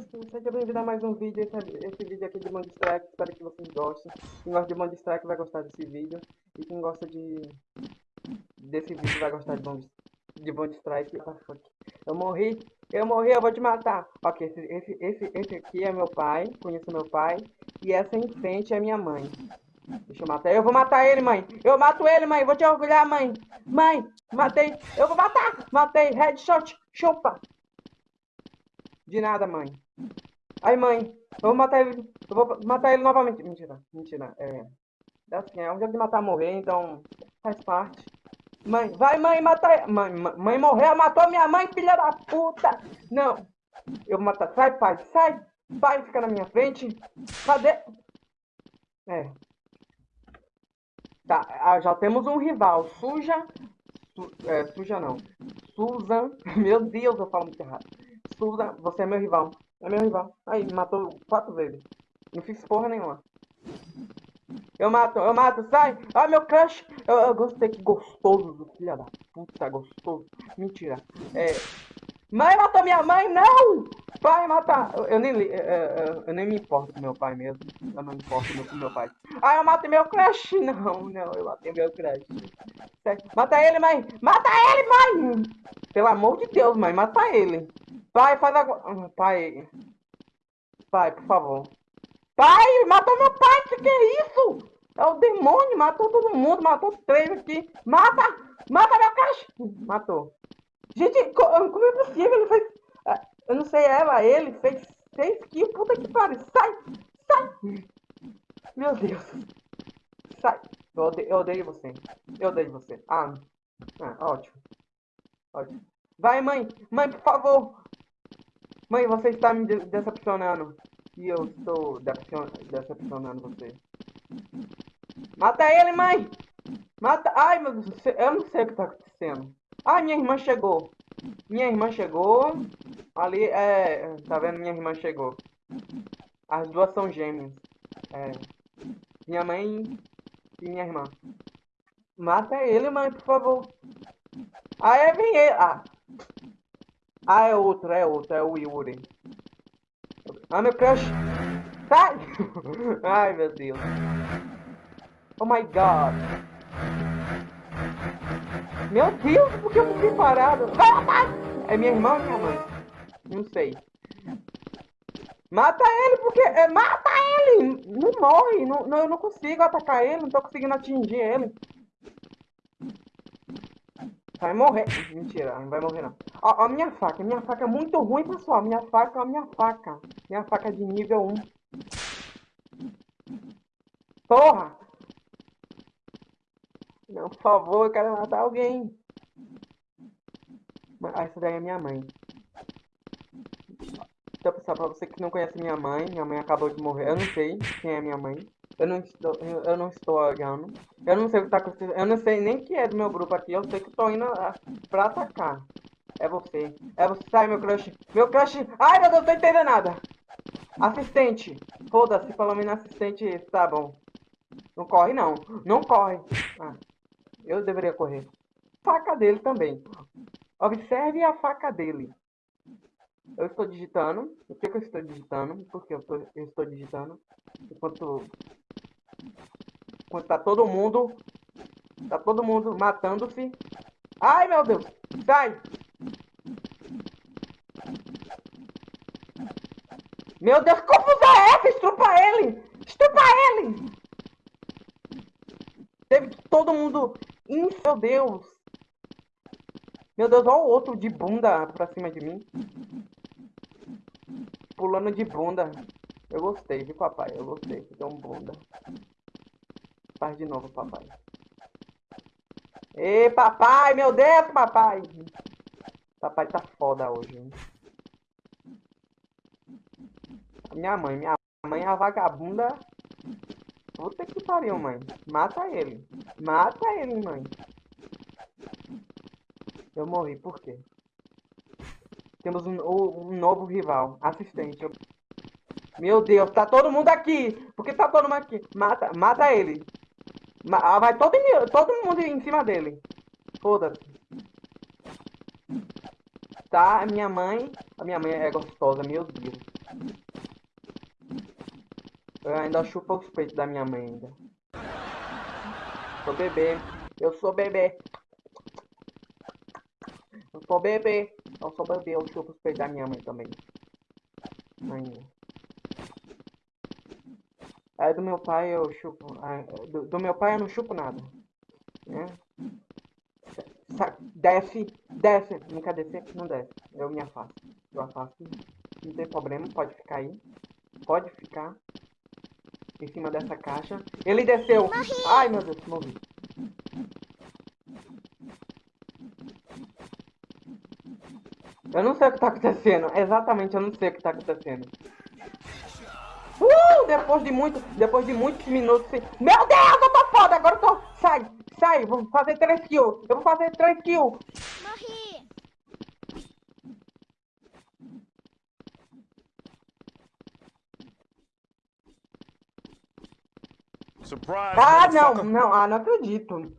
seja bem-vindo a mais um vídeo, esse, esse, vídeo aqui de Strike, espero que vocês gostem. Quem gosta de Strike vai gostar desse vídeo, e quem gosta de desse vídeo vai gostar de Bond, de Strike. Eu morri, eu morri, eu vou te matar. Ok, esse, esse, esse, esse aqui é meu pai, conheço meu pai, e essa em frente é minha mãe. Deixa eu matar, eu vou matar ele, mãe. Eu mato ele, mãe, vou te orgulhar, mãe. Mãe, matei, eu vou matar, matei, headshot, chupa. De nada, mãe. Ai, mãe, eu vou matar ele. Eu vou matar ele novamente. Mentira, mentira. É. É assim, é um jogo de matar morrer, então faz parte. Mãe, vai, mãe, matar. Mãe, mãe morreu, matou minha mãe, filha da puta! Não. Eu vou matar. Sai, pai, sai! Pai, fica na minha frente. Cadê? É. Tá, ah, já temos um rival. Suja. Su, é, suja não. Susan. Meu Deus, eu falo muito errado. Susan, você é meu rival. É meu rival. Aí, matou quatro vezes. Não fiz porra nenhuma. Eu mato, eu mato, sai! Ah, meu crush! Eu, eu gostei, que gostoso, filha da puta, gostoso. Mentira. É... Mãe matou minha mãe, não! Pai mata... Eu, eu nem, eu, eu, eu, nem me importo com meu pai mesmo. Eu não me importo com meu pai. Ah, eu matei meu crush! Não, não, eu matei meu crush. Mata ele, mãe! Mata ele, mãe! Pelo amor de Deus, mãe, mata ele. Pai, faz agora. Pai. Pai, por favor. Pai, matou meu pai, que que é isso? É o demônio, matou todo mundo, matou três aqui. Mata! Mata meu caixa! Matou. Gente, como é possível? Ele fez. Ah, eu não sei ela, ele fez seis kills, puta que pariu. Sai! Sai! Meu Deus. Sai. Eu odeio, eu odeio você. Eu odeio você. Ah, ah ótimo. Ótimo. Vai, mãe! Mãe, por favor! Mãe, você está me decepcionando. E eu estou decepcionando você. Mata ele, mãe! Mata... Ai, meu Deus, eu não sei o que está acontecendo. Ai, minha irmã chegou. Minha irmã chegou. Ali, é... Tá vendo? Minha irmã chegou. As duas são gêmeas. É... Minha mãe e minha irmã. Mata ele, mãe, por favor. Ah, é, vem ele. Ah, ah, é outro, é outro, é o Yuri. Ah, meu crush. Sai! Ai, meu Deus. Oh my God. Meu Deus, por que eu fiquei parado? É minha irmã ou minha mãe? Não sei. Mata ele, porque... É, mata ele! Não morre. Não, não, eu não consigo atacar ele, não tô conseguindo atingir ele. Vai morrer. Mentira, não vai morrer não. Ó, ó, minha faca. Minha faca é muito ruim, pessoal. Minha faca, ó, minha faca. Minha faca de nível 1. Porra! Não, por favor, eu quero matar alguém. Ah, essa daí é minha mãe. Então, pessoal, pra você que não conhece minha mãe, minha mãe acabou de morrer. Eu não sei quem é minha mãe. Eu não estou, eu, não estou olhando. Eu não sei o que tá acontecendo. Eu não sei nem que é do meu grupo aqui. Eu sei que estou indo a, pra atacar. É você. É você. Sai, meu crush. Meu crush. Ai, meu Deus, não tô entendendo nada. Assistente. Foda-se, pelo menos assistente. Tá bom. Não corre, não. Não corre. Ah, eu deveria correr. Faca dele também. Observe a faca dele. Eu estou digitando. Por que, que eu estou digitando? Porque eu, tô, eu estou digitando. Enquanto Enquanto tá todo mundo. Tá todo mundo matando-se. Ai, meu Deus! Sai! Meu Deus, confusão é essa? Estrupa ele! Estrupa ele! Teve todo mundo... Meu Deus! Meu Deus, olha o outro de bunda pra cima de mim. Pulando de bunda. Eu gostei, viu, papai? Eu gostei. Deu um bunda. Faz de novo, papai. Ê, papai, meu Deus, papai. Papai tá foda hoje. Minha mãe, minha mãe é a vagabunda. Puta que pariu, mãe. Mata ele. Mata ele, mãe. Eu morri, por quê? Temos um, um novo rival. Assistente. Meu Deus, tá todo mundo aqui. Por que tá todo mundo aqui? Mata, mata ele. Ah, vai todo, todo mundo em cima dele. Foda-se. Tá, minha mãe... A minha mãe é gostosa, meu Deus. Eu ainda chupo os peitos da minha mãe ainda. Sou bebê. Eu sou bebê. Sou bebê. Eu sou bebê. Eu chupo os peitos da minha mãe também. Ainda. Aí do meu pai eu chupo. Do, do meu pai eu não chupo nada. Né? Desce, desce. Não quer descer? Não desce. Eu me afasto. Eu afasto. Não tem problema, pode ficar aí. Pode ficar em cima dessa caixa. Ele desceu. Ai, meu Deus, morri. Eu não sei o que tá acontecendo. Exatamente, eu não sei o que tá acontecendo. Uh, depois de muito, depois de muitos minutos. Meu Deus, eu tô foda. Agora eu tô... Sai, sai. Vou fazer 3 kills. Eu vou fazer 3 kills. Morri. Surprise, ah, não, não, ah, não acredito.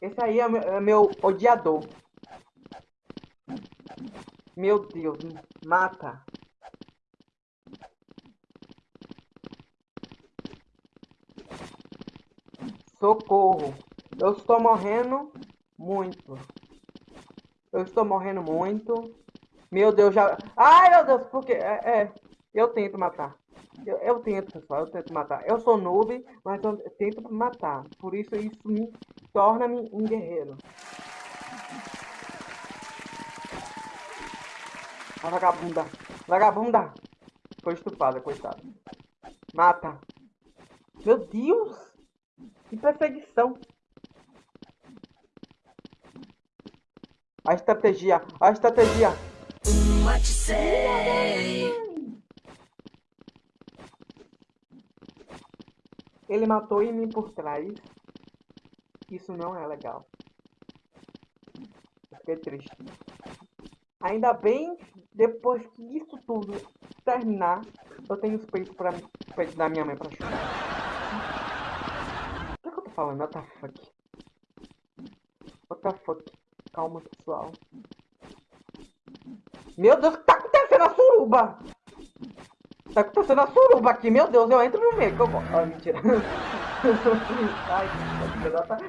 Esse aí é meu, é meu odiador. Meu Deus, mata. Socorro. Eu estou morrendo muito. Eu estou morrendo muito. Meu Deus, já... Ai, meu Deus, porque... É, é eu tento matar. Eu, eu, tento, pessoal, eu tento matar. Eu sou noob, mas eu tento matar. Por isso, isso me torna-me um guerreiro. A vagabunda. Vagabunda. Foi estupada, coitada. Mata. Meu Deus. Que perseguição. A estratégia. A estratégia. What? Ele matou em mim por trás. Isso não é legal. Fiquei triste. Ainda bem, depois que isso tudo terminar, eu tenho os peitos para peitos da minha mãe pra chutar. O que, é que eu tô falando? What the fuck? What the fuck? Calma, pessoal. Meu Deus, o que tá acontecendo na suruba? Tá acontecendo a suruba aqui, meu Deus, eu entro no meio, que eu vou. Ah, mentira. Ai,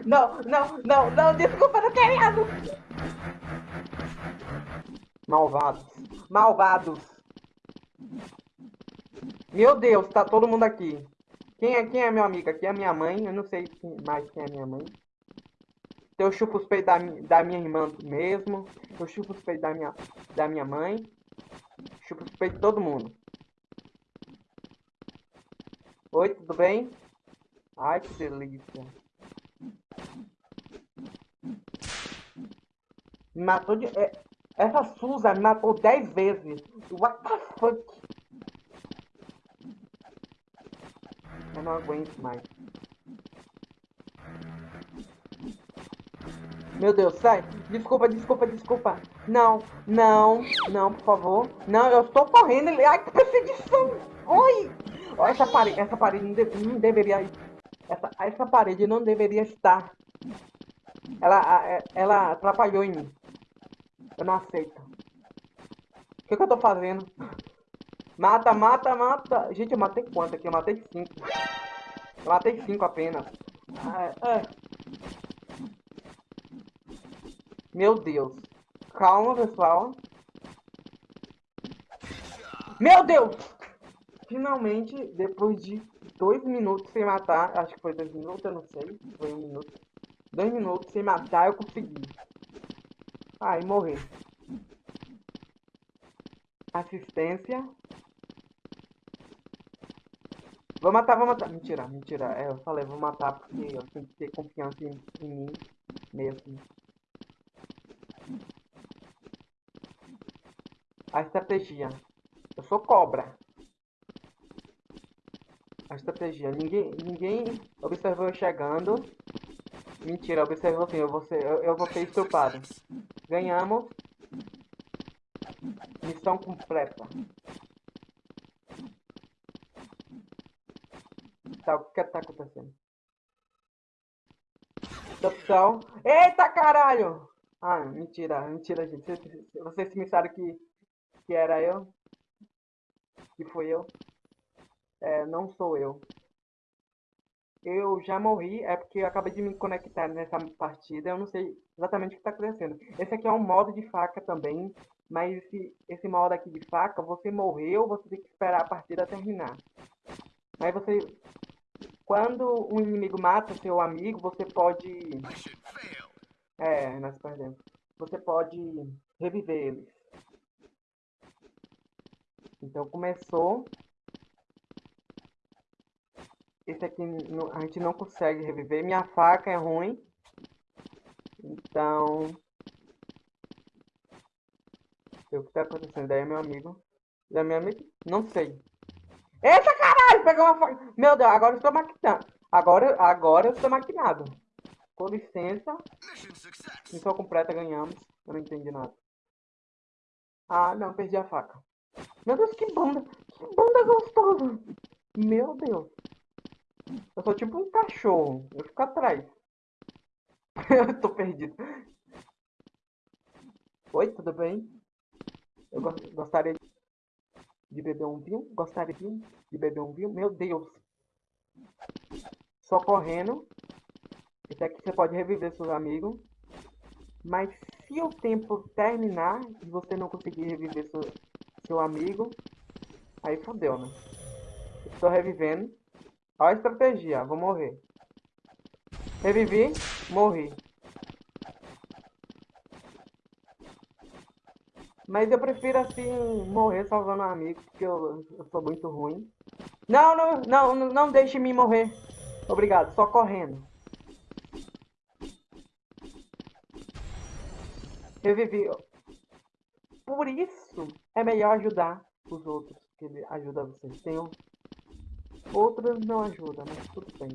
não, não, não, não, desculpa, não querendo. Malvados. Malvados. Meu Deus, tá todo mundo aqui. Quem é, quem é meu amigo aqui? É minha mãe. Eu não sei mais quem é minha mãe. Eu chupo os peitos da, da minha irmã mesmo. Eu chupo os peitos da minha, da minha mãe. Chupo os peitos de todo mundo. Oi, tudo bem? Ai, que delícia. Me matou de... É, essa Suza me matou 10 vezes. What the fuck? Eu não aguento mais. Meu Deus, sai. Desculpa, desculpa, desculpa. Não, não, não, por favor. Não, eu estou correndo. Ai, que perseguição. Oi. Essa parede, essa parede não, não deveria... Essa, essa parede não deveria estar. Ela, ela atrapalhou em mim. Eu não aceito. O que, que eu tô fazendo? Mata, mata, mata. Gente, eu matei quanto aqui? Eu matei cinco. Eu matei cinco apenas. É, é. Meu Deus. Calma, pessoal. Meu Deus! Finalmente, depois de dois minutos sem matar, acho que foi dois minutos, eu não sei, foi um minuto. Dois minutos sem matar, eu consegui. Aí, morrer. Assistência. Vou matar, vou matar. Mentira, mentira. É, eu falei, vou matar porque eu tenho que ter confiança em, em mim mesmo. A estratégia. Eu sou cobra a estratégia. Ninguém, ninguém observou eu chegando. Mentira, observou sim, eu vou ser, eu, eu vou ser. Ganhamos. Missão completa. Tá, o que tá acontecendo? Opção. Eita caralho! Ah, mentira, mentira, gente. Vocês, vocês pensaram que, que era eu? Que foi eu? É, não sou eu. Eu já morri, é porque eu acabei de me conectar nessa partida, eu não sei exatamente o que está acontecendo. Esse aqui é um modo de faca também, mas esse, esse modo aqui de faca, você morreu, você tem que esperar a partida terminar. Aí você, quando um inimigo mata seu amigo, você pode... É, nós perdemos. Você pode reviver eles. Então começou esse aqui a gente não consegue reviver. Minha faca é ruim. Então... O que tá acontecendo? Daí é meu amigo. Da minha amiga? Não sei. Eita caralho! Pegou uma faca. Meu Deus, agora eu estou maquinando. Agora, agora eu estou maquinado. Com licença. Missão completa, ganhamos. Eu não entendi nada. Ah, não, perdi a faca. Meu Deus, que bunda. Que bunda gostosa. Meu Deus. Eu sou tipo um cachorro. Eu fico atrás. eu tô perdido. Oi, tudo bem? Eu gostaria de beber um vinho. Gostaria de beber um vinho. Meu Deus. Só correndo. Esse aqui você pode reviver seus amigos. Mas se o tempo terminar e você não conseguir reviver seu, seu amigo, aí fodeu, né? Estou revivendo. Olha a estratégia, vou morrer. Revivi, morri. Mas eu prefiro assim morrer salvando um amigo, porque eu, eu sou muito ruim. Não, não, não, não deixe me morrer. Obrigado, só correndo. Revivi. Por isso é melhor ajudar os outros, que ajuda vocês. Um Outras não ajudam, mas tudo bem.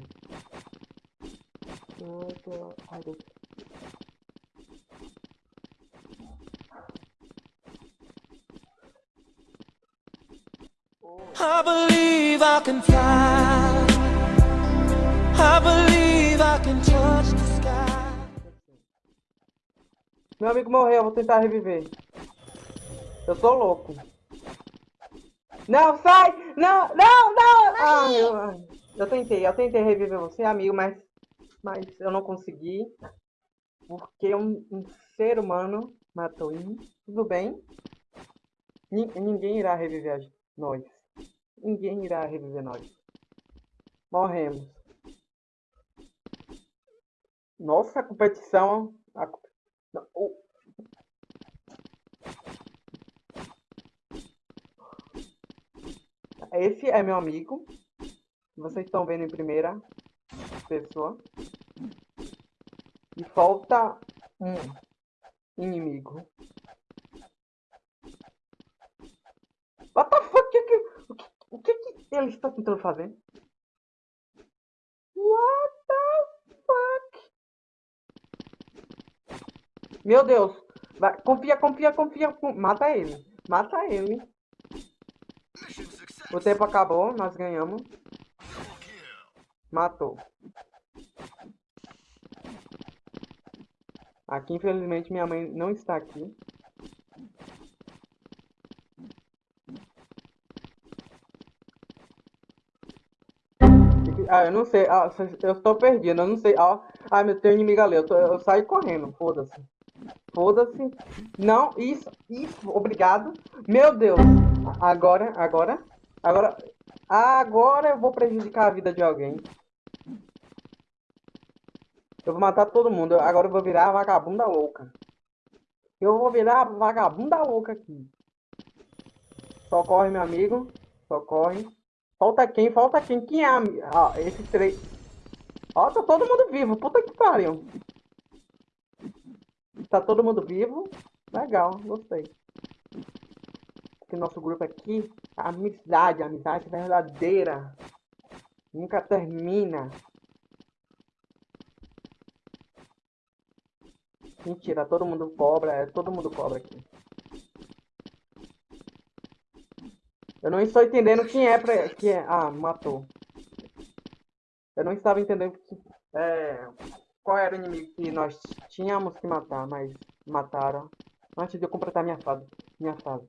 I believe I can fly. I believe I can touch the sky. Meu amigo morreu, vou tentar reviver. Eu sou louco. Não, sai! Não, não, não! Ah, eu, eu tentei, eu tentei reviver você, amigo, mas, mas eu não consegui. Porque um, um ser humano matou ele. Tudo bem. ninguém irá reviver nós. Ninguém irá reviver nós. Morremos. Nossa, a competição... A, o, Esse é meu amigo. Vocês estão vendo em primeira pessoa. E falta um inimigo. What the fuck? O que, o que, o que, que ele está tentando fazer? What the fuck? Meu Deus. Vai, confia, confia, confia. Mata ele. Mata ele. O tempo acabou, nós ganhamos. Matou. Aqui, infelizmente, minha mãe não está aqui. Ah, eu não sei. Ah, eu estou perdido, eu não sei. Ah, ah meu, tem inimigo ali. Eu, tô, eu saio correndo, foda-se. Foda-se. Não, isso, isso, obrigado. Meu Deus. Agora, agora. Agora, agora eu vou prejudicar a vida de alguém. Eu vou matar todo mundo. Agora eu vou virar vagabunda louca. Eu vou virar vagabunda louca aqui. Socorre, meu amigo. Socorre. Falta quem? Falta quem? Quem é. Ah, esses três... Ó, tá todo mundo vivo. Puta que pariu. Tá todo mundo vivo. Legal, gostei que nosso grupo aqui, a amizade, a amizade verdadeira, nunca termina. Mentira, todo mundo cobra, é, todo mundo cobra aqui. Eu não estou entendendo quem é pra... Que é... Ah, matou. Eu não estava entendendo que, é, qual era o inimigo que nós tínhamos que matar, mas mataram. Antes de eu completar minha fase. Minha fase.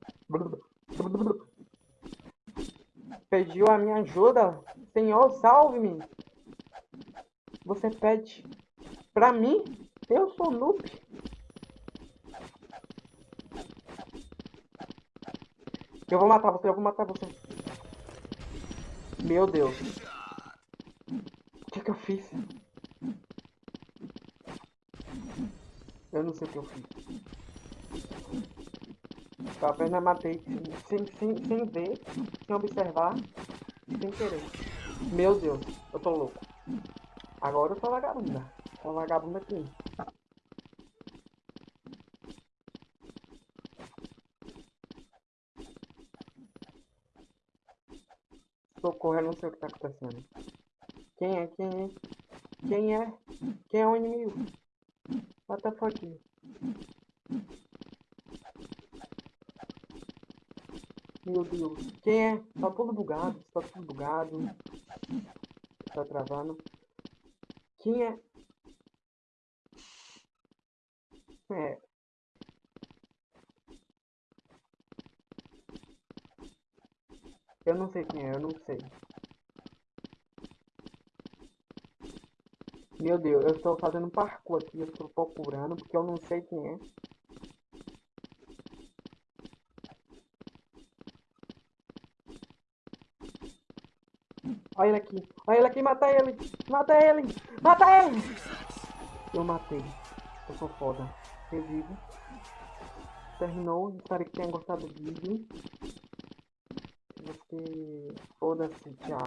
Pediu a minha ajuda. Senhor, salve-me. Você pede pra mim? Eu sou noob. Eu vou matar você, eu vou matar você. Meu Deus. O que que eu fiz? Eu não sei o que eu fiz. Eu apenas matei sem, sem, sem ver, sem observar, sem querer. Meu Deus, eu tô louco. Agora eu sou vagabunda. Sou vagabunda aqui. Socorro, eu não sei o que tá acontecendo. Quem é? Quem é? Quem é? Quem é o inimigo? What the fuck? Meu Deus. Quem é? Tá todo bugado. Tá tudo bugado. Tá travando. Quem é? É. Eu não sei quem é, eu não sei. Meu Deus, eu estou fazendo parkour aqui, eu estou procurando, porque eu não sei quem é. Olha ele aqui, olha ele aqui, mata ele, mata ele, mata ele! Eu matei, eu sou foda. Revivo. Terminou, espero que tenha gostado do vídeo. Você... Foda-se, tchau.